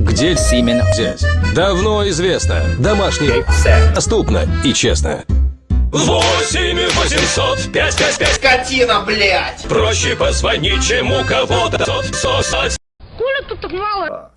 Где Симен. взять? Давно известно. Домашний. Доступно и честно. 8 800 5 5 5 Скотина, блядь! Проще позвонить, чем у кого-то сосать. Коля тут так мало?